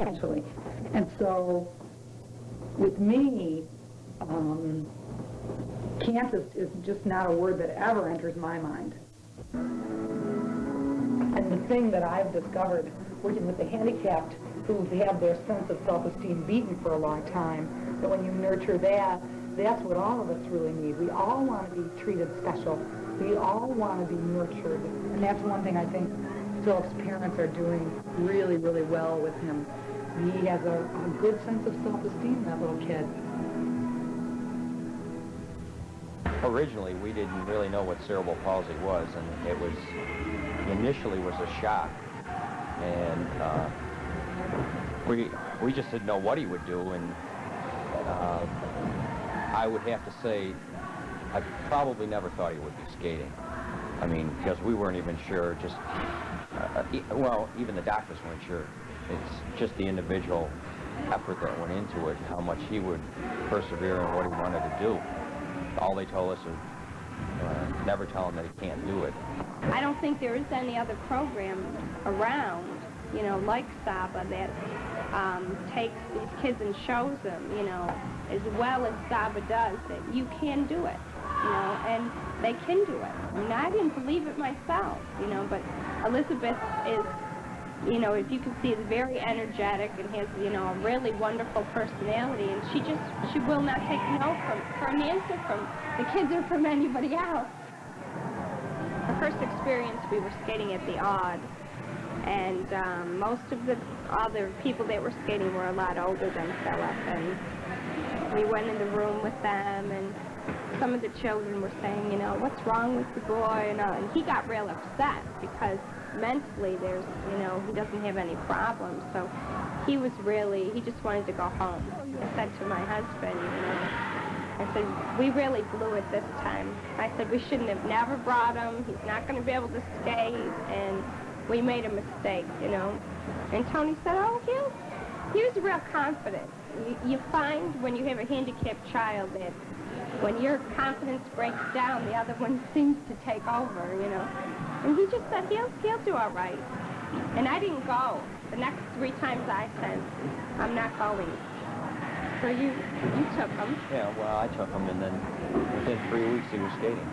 actually. And so, with me, um, can't is, is just not a word that ever enters my mind. And the thing that I've discovered, working with the handicapped who have their sense of self-esteem beaten for a long time, that when you nurture that, that's what all of us really need. We all want to be treated special. We all want to be nurtured. And that's one thing I think Philip's parents are doing really, really well with him. He has a, a good sense of self-esteem, that little kid. Originally, we didn't really know what cerebral palsy was, and it was, initially was a shock. And uh, we, we just didn't know what he would do, and uh, I would have to say I probably never thought he would be skating. I mean, because we weren't even sure, just, uh, well, even the doctors weren't sure. It's just the individual effort that went into it, how much he would persevere in what he wanted to do. All they told us is, uh, never tell him that he can't do it. I don't think there is any other program around, you know, like Saba that um, takes these kids and shows them, you know, as well as Saba does, that you can do it, you know, and they can do it. I mean, I didn't believe it myself, you know, but Elizabeth is, you know, if you can see, is very energetic and has, you know, a really wonderful personality, and she just, she will not take no from, for an answer from the kids or from anybody else. Our first experience, we were skating at the Aud, and um, most of the other people that were skating were a lot older than Philip, and we went in the room with them, and some of the children were saying, you know, what's wrong with the boy, and, uh, and he got real upset because mentally there's, you know, he doesn't have any problems, so he was really, he just wanted to go home. I said to my husband, you know, I said, we really blew it this time. I said, we shouldn't have never brought him. He's not going to be able to skate. And we made a mistake, you know. And Tony said, oh, he, he was real confident. You, you find when you have a handicapped child that when your confidence breaks down, the other one seems to take over, you know. And he just said, he'll, he'll do all right. And I didn't go. The next three times I said, I'm not going. So you, you took him. Yeah, well, I took him, and then within three weeks he was skating.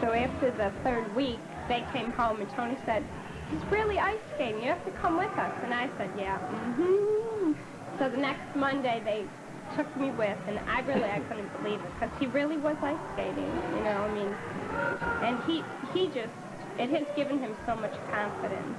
So after the third week, they came home, and Tony said, he's really ice skating. You have to come with us. And I said, yeah. Mm-hmm. So the next Monday, they took me with, and I really, I couldn't believe it, because he really was ice skating, you know, I mean, and he, he just, it has given him so much confidence.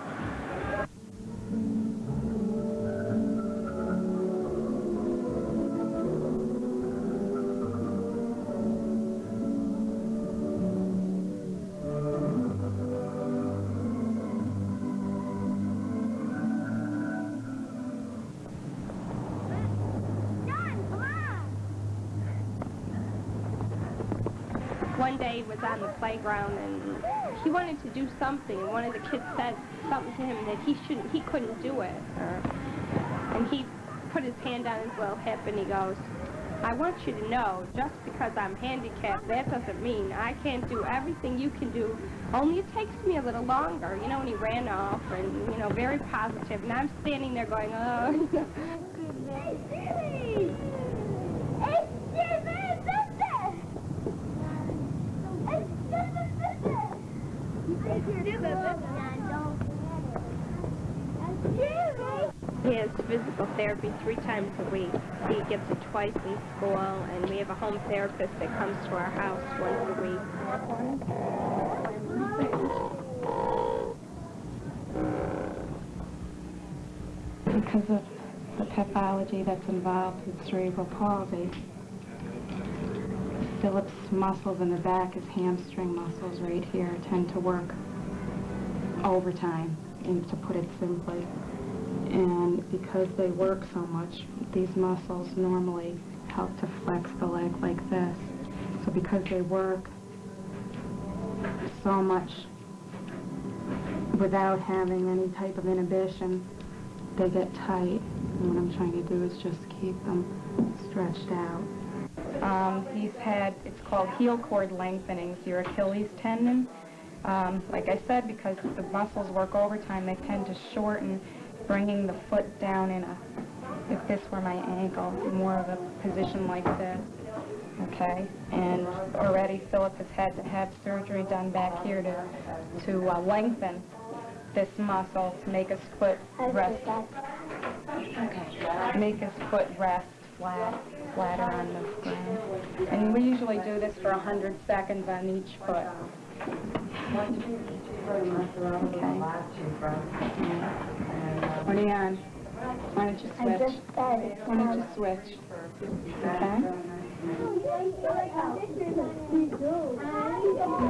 one day he was on the playground and he wanted to do something. And one of the kids said something to him that he shouldn't, he couldn't do it. Or, and he put his hand on his little hip and he goes, I want you to know, just because I'm handicapped, that doesn't mean I can't do everything you can do. Only it takes me a little longer. You know, and he ran off and, you know, very positive. And I'm standing there going, oh, He has physical therapy three times a week. He gets it twice in school, and we have a home therapist that comes to our house once a week. Because of the pathology that's involved with cerebral palsy, Philip's muscles in the back, his hamstring muscles right here, tend to work overtime, and to put it simply. And because they work so much, these muscles normally help to flex the leg like this. So because they work so much without having any type of inhibition, they get tight. And what I'm trying to do is just keep them stretched out. Um, he's had, it's called heel cord lengthenings, your Achilles tendon. Um, like I said, because the muscles work overtime, they tend to shorten bringing the foot down in a, if this were my ankle, more of a position like this. Okay, and already Philip has had to have surgery done back here to, to uh, lengthen this muscle to make his foot rest. Okay. Make his foot rest flat, flatter on the ground. And we usually do this for 100 seconds on each foot. Okay. What you on? Why don't you I switch? just started. Why don't you switch? Okay?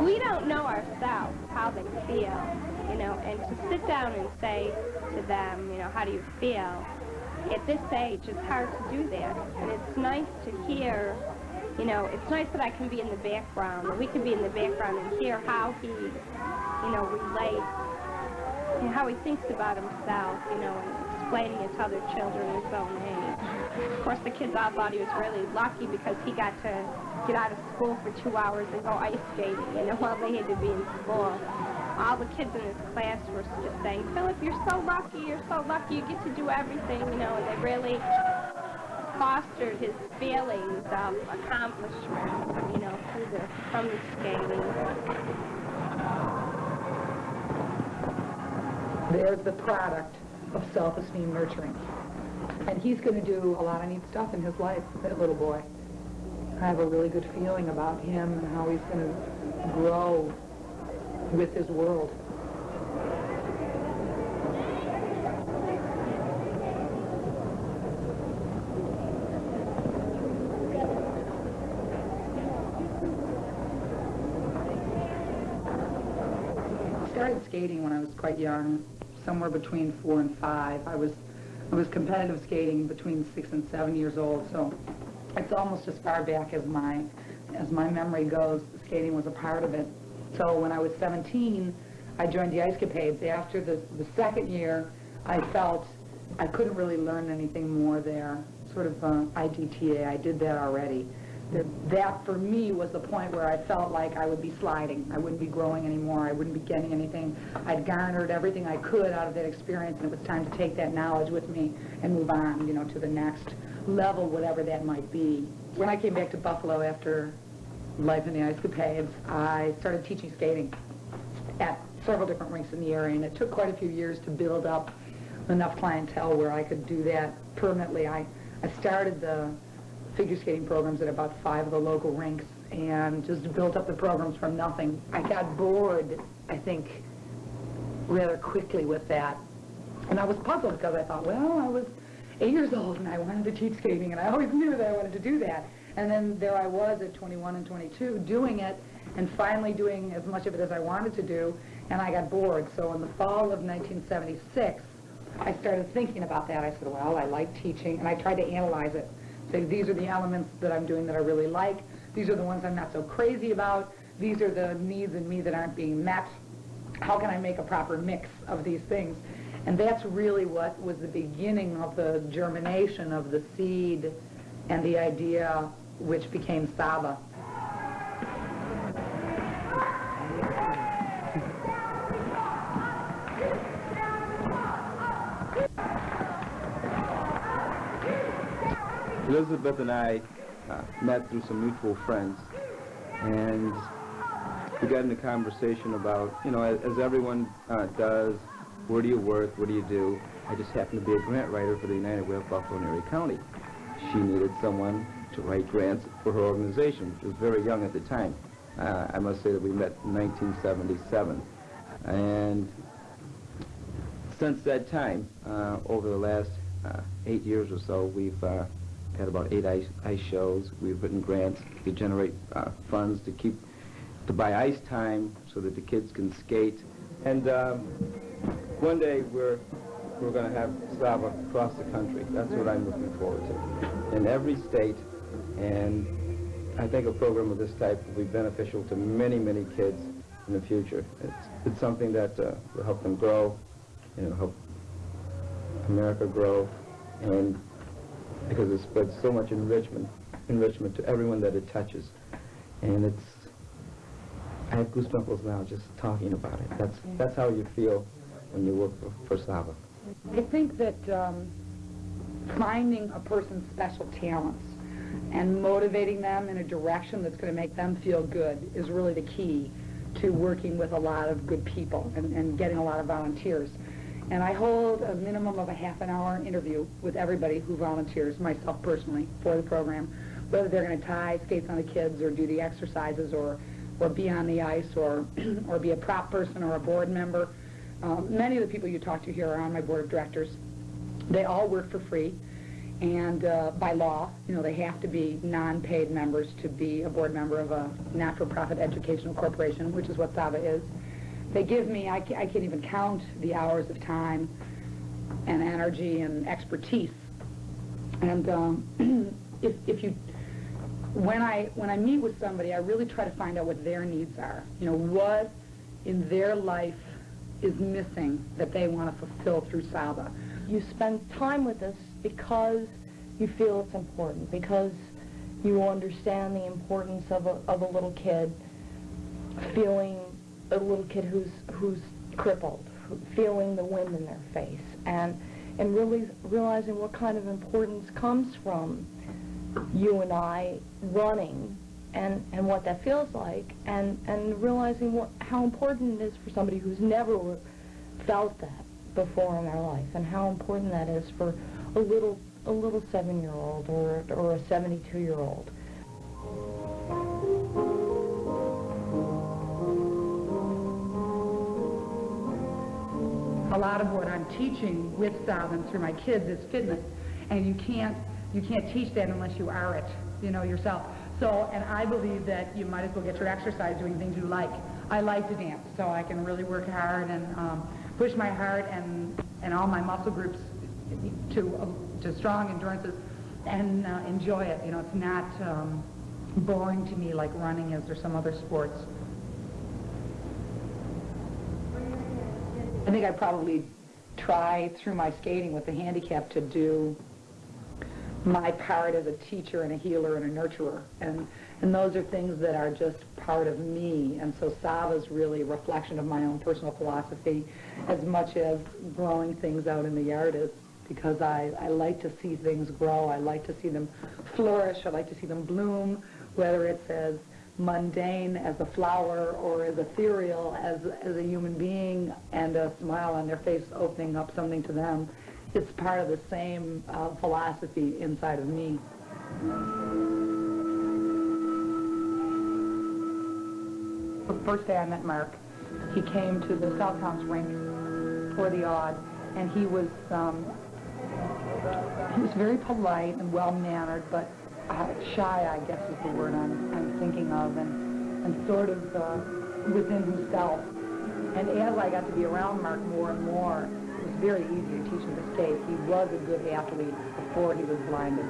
we don't know ourselves how they feel, you know, and to sit down and say to them, you know, how do you feel? At this age, it's hard to do that. And it's nice to hear, you know, it's nice that I can be in the background, we can be in the background and hear how he, you know, relates, and how he thinks about himself, you know, and explaining it to other children his own age. Of course, the kids all thought he was really lucky because he got to get out of school for two hours and go ice skating, you know, while they had to be in school. All the kids in his class were just saying, Philip, you're so lucky, you're so lucky, you get to do everything, you know, and they really fostered his feelings of accomplishment, you know, through the, from the skating. There's the product of self-esteem nurturing. And he's going to do a lot of neat stuff in his life, that little boy. I have a really good feeling about him and how he's going to grow with his world. I started skating when I was quite young, somewhere between four and five. I was, I was competitive skating between six and seven years old, so it's almost as far back as my, as my memory goes, skating was a part of it. So when I was 17, I joined the Ice Capades. After the, the second year, I felt I couldn't really learn anything more there, sort of uh, IDTA, I did that already. That, that for me was the point where I felt like I would be sliding. I wouldn't be growing anymore. I wouldn't be getting anything. I'd garnered everything I could out of that experience, and it was time to take that knowledge with me and move on, you know, to the next level, whatever that might be. When I came back to Buffalo after life in the Ice Capades, I started teaching skating at several different rinks in the area, and it took quite a few years to build up enough clientele where I could do that permanently. I, I started the figure skating programs at about five of the local rinks and just built up the programs from nothing. I got bored, I think, rather quickly with that. And I was puzzled because I thought, well, I was eight years old and I wanted to teach skating and I always knew that I wanted to do that. And then there I was at 21 and 22 doing it and finally doing as much of it as I wanted to do and I got bored. So in the fall of 1976, I started thinking about that. I said, well, I like teaching and I tried to analyze it. Say, these are the elements that I'm doing that I really like. These are the ones I'm not so crazy about. These are the needs in me that aren't being met. How can I make a proper mix of these things? And that's really what was the beginning of the germination of the seed and the idea which became Saba. Elizabeth and I uh, met through some mutual friends, and we got into conversation about, you know, as, as everyone uh, does, where do you work, what do you do? I just happened to be a grant writer for the United Way of Buffalo and Erie County. She needed someone to write grants for her organization. She was very young at the time. Uh, I must say that we met in 1977. And since that time, uh, over the last uh, eight years or so, we've uh, had about eight ice, ice shows. We've written grants to generate uh, funds to keep, to buy ice time so that the kids can skate. And um, one day we're, we're going to have Saba across the country. That's what I'm looking forward to. In every state, and I think a program of this type will be beneficial to many, many kids in the future. It's, it's something that uh, will help them grow, you know, help America grow, and because it spreads so much enrichment, enrichment to everyone that it touches. And it's, I have goosebumps now just talking about it. That's, that's how you feel when you work for, for Saba. I think that um, finding a person's special talents and motivating them in a direction that's going to make them feel good is really the key to working with a lot of good people and, and getting a lot of volunteers. And I hold a minimum of a half an hour interview with everybody who volunteers, myself personally, for the program, whether they're going to tie skates on the kids or do the exercises or, or be on the ice or, or be a prop person or a board member. Um, many of the people you talk to here are on my board of directors. They all work for free, and uh, by law, you know, they have to be non-paid members to be a board member of a not-for-profit educational corporation, which is what SABA is. They give me, I can't, I can't even count the hours of time and energy and expertise. And um, if, if you, when I, when I meet with somebody, I really try to find out what their needs are. You know, what in their life is missing that they want to fulfill through SABA. You spend time with us because you feel it's important, because you understand the importance of a, of a little kid feeling a little kid who's who's crippled, feeling the wind in their face, and and really realizing what kind of importance comes from you and I running, and and what that feels like, and and realizing what how important it is for somebody who's never felt that before in their life, and how important that is for a little a little seven-year-old or or a 72-year-old. A lot of what I'm teaching with Salvin through my kids is fitness, and you can't you can't teach that unless you are it, you know, yourself. So, and I believe that you might as well get your exercise doing things you like. I like to dance, so I can really work hard and um, push my heart and and all my muscle groups to uh, to strong endurances and uh, enjoy it. You know, it's not um, boring to me like running is or some other sports. Think I probably try through my skating with the handicap to do my part as a teacher and a healer and a nurturer. And, and those are things that are just part of me. And so Saba is really a reflection of my own personal philosophy as much as growing things out in the yard is because I, I like to see things grow. I like to see them flourish. I like to see them bloom, whether it's as mundane as a flower or as ethereal as, as a human being and a smile on their face opening up something to them. It's part of the same uh, philosophy inside of me. The first day I met Mark, he came to the South Towns rink for the odd, and he was um, he was very polite and well-mannered, but uh, shy, I guess is the word I'm, I'm thinking of, and, and sort of uh, within himself. And as I got to be around Mark more and more, it was very easy to teach him to skate. He was a good athlete before he was blinded.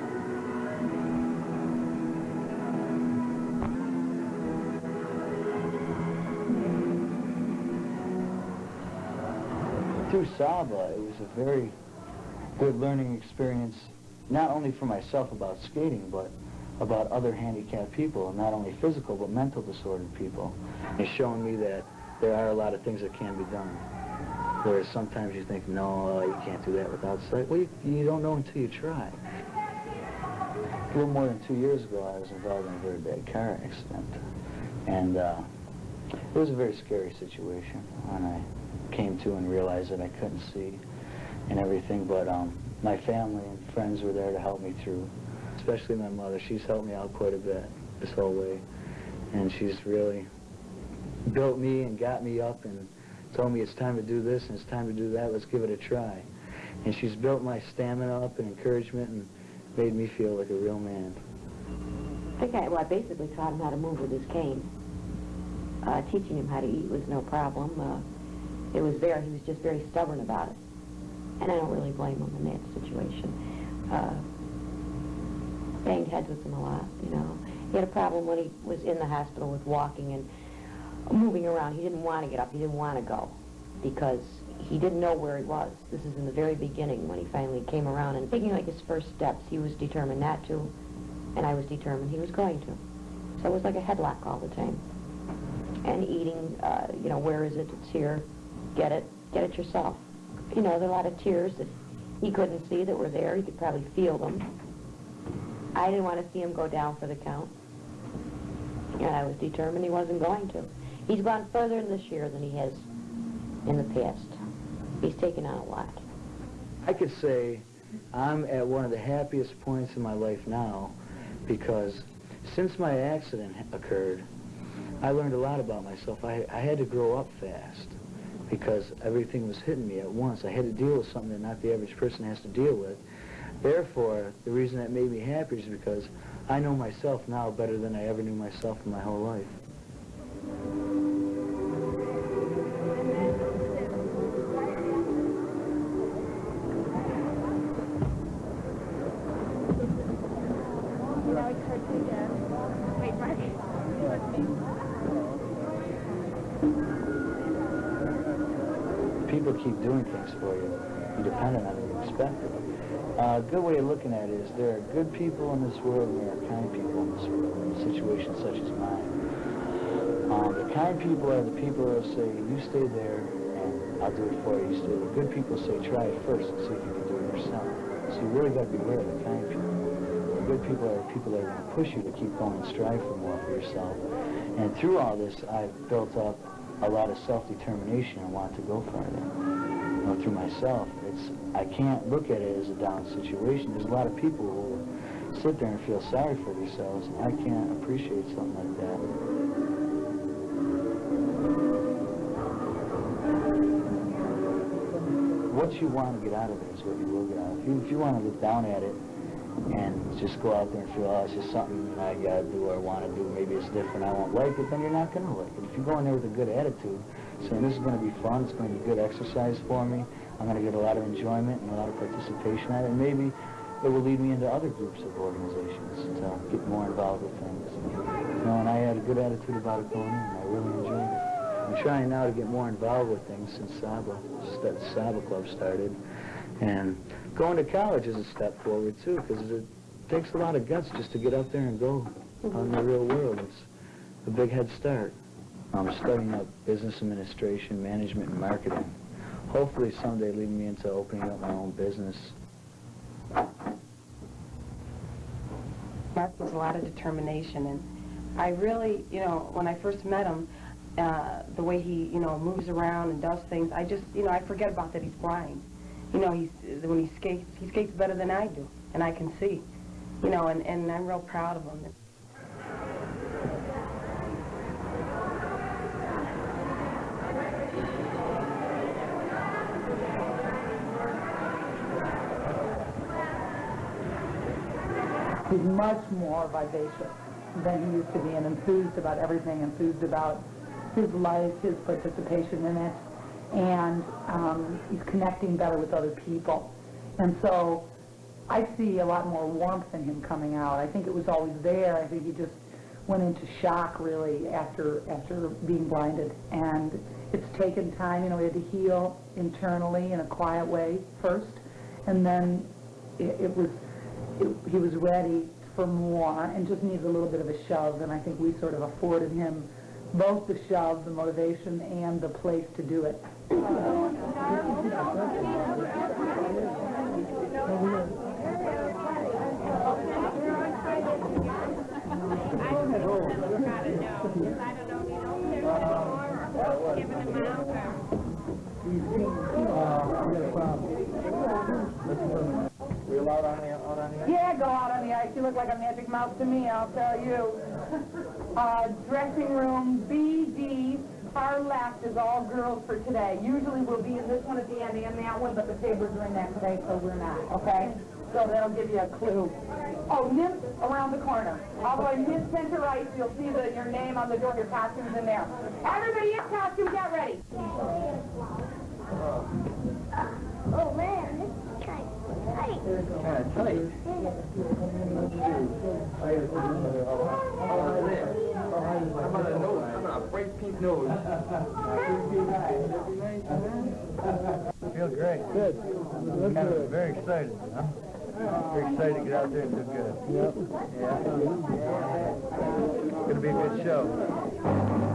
through Saba, it was a very good learning experience, not only for myself about skating, but about other handicapped people, and not only physical, but mental disordered people. It's showing me that there are a lot of things that can be done. Whereas sometimes you think, no, you can't do that without sight. Well, you, you don't know until you try. A little more than two years ago, I was involved in a very bad car accident. And uh, it was a very scary situation when I came to and realized that I couldn't see and everything, but um, my family and friends were there to help me through, especially my mother. She's helped me out quite a bit this whole way, and she's really built me and got me up and told me it's time to do this and it's time to do that, let's give it a try. And she's built my stamina up and encouragement and made me feel like a real man. I think I, well, I basically taught him how to move with his cane. Uh, teaching him how to eat was no problem. Uh, it was there. He was just very stubborn about it. And I don't really blame him in that situation. Uh, banged heads with him a lot, you know. He had a problem when he was in the hospital with walking and moving around. He didn't want to get up. He didn't want to go because he didn't know where he was. This is in the very beginning when he finally came around and taking like his first steps. He was determined not to, and I was determined he was going to. So it was like a headlock all the time. And eating, uh, you know, where is it? It's here. Get it. Get it yourself. You know, there are a lot of tears that he couldn't see that were there. He could probably feel them. I didn't want to see him go down for the count. And I was determined he wasn't going to. He's gone further in this year than he has in the past. He's taken on a lot. I could say I'm at one of the happiest points in my life now because since my accident occurred, I learned a lot about myself. I, I had to grow up fast because everything was hitting me at once. I had to deal with something that not the average person has to deal with. Therefore, the reason that made me happy is because I know myself now better than I ever knew myself in my whole life. Keep doing things for you, independent of you expect it. A good way of looking at it is there are good people in this world and there are kind people in this world in situations such as mine. Um, the kind people are the people that say, you stay there and I'll do it for you. You. Good people say, try it first and see if you can do it yourself. So you really got to beware of the kind people. The good people are the people that are going to push you to keep going and strive for more for yourself. And through all this, I've built up a lot of self-determination and want to go farther. You know, through myself, it's I can't look at it as a down situation. There's a lot of people who sit there and feel sorry for themselves. And I can't appreciate something like that. What you want to get out of it is what you will get out of it. If you, if you want to look down at it and just go out there and feel, oh, it's just something I got to do or want to do, maybe it's different, I won't like it, then you're not to like it. If you go in there with a good attitude, saying this is going to be fun, it's going to be good exercise for me, I'm going to get a lot of enjoyment and a lot of participation out of it, and maybe it will lead me into other groups of organizations to get more involved with things. You know, and I had a good attitude about it going in, I really enjoyed it. I'm trying now to get more involved with things since Saba, that Saba Club started. And going to college is a step forward, too, because it takes a lot of guts just to get up there and go on the real world. It's a big head start. I'm studying up business administration, management, and marketing. Hopefully someday leading me into opening up my own business. Mark was a lot of determination, and I really, you know, when I first met him, uh, the way he, you know, moves around and does things, I just, you know, I forget about that he's blind. You know, he's when he skates, he skates better than I do, and I can see, you know, and, and I'm real proud of him. He's much more vivacious than he used to be and enthused about everything, enthused about his life, his participation in it, and um, he's connecting better with other people. And so I see a lot more warmth in him coming out. I think it was always there. I think he just went into shock really after after being blinded, and it's taken time. You know, he had to heal internally in a quiet way first, and then it, it was it, he was ready for more and just needs a little bit of a shove. And I think we sort of afforded him both the shove, the motivation, and the place to do it. Yeah, go out on the ice. You look like a magic mouse to me, I'll tell you. Uh, dressing room BD, far left is all girls for today. Usually we'll be in this one at the end and that one, but the tables are in that today, so we're not, okay? So that'll give you a clue. Oh, nip around the corner. All the way nip center right, you'll see the, your name on the door, your costume's in there. Everybody in costume, get ready. Oh man. Kind of tight. Feel great. Good. Kind of very excited, huh? Very excited to get out there and do good. Yep. Yeah. It's gonna be a good show.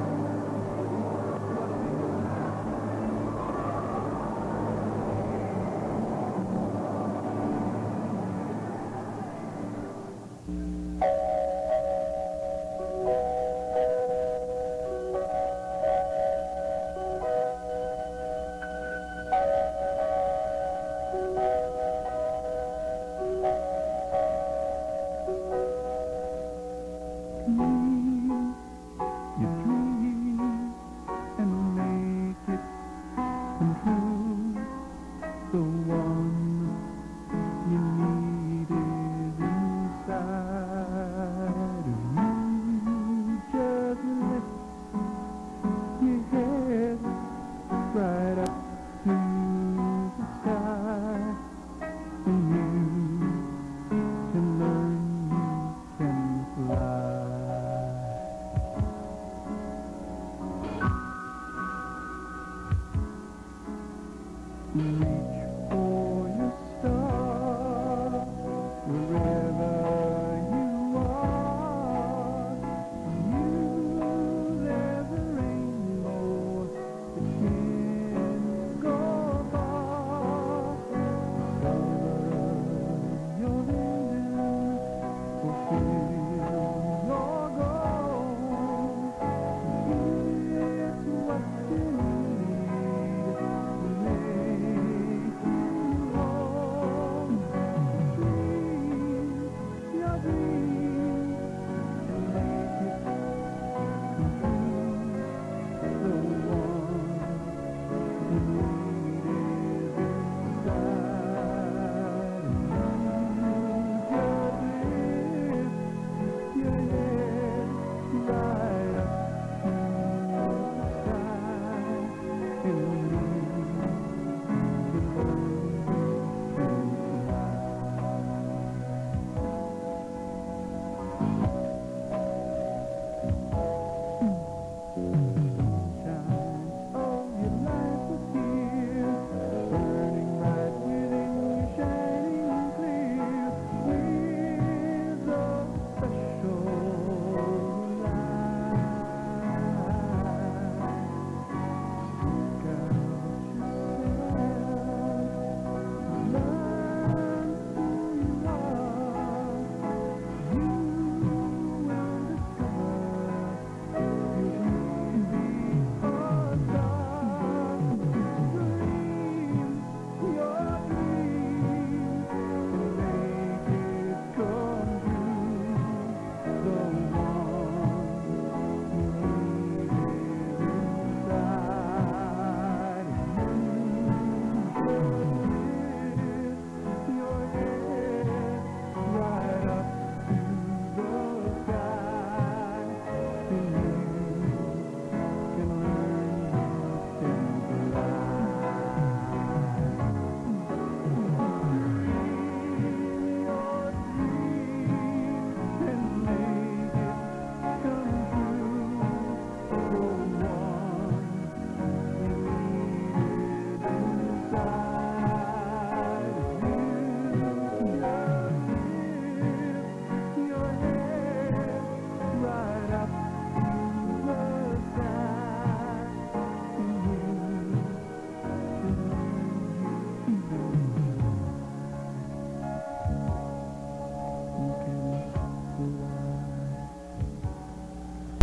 Mm-hmm.